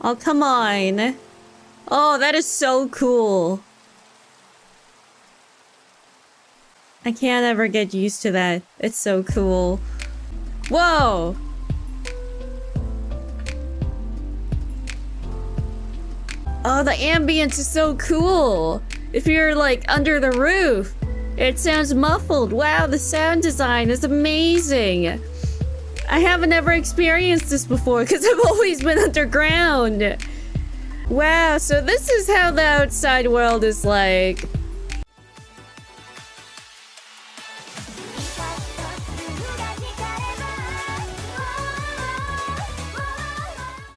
Oh, come on. Oh, that is so cool. I can't ever get used to that. It's so cool. Whoa! Oh, the ambience is so cool. If you're like under the roof, it sounds muffled. Wow, the sound design is amazing. I haven't ever experienced this before because I've always been underground. Wow, so this is how the outside world is like.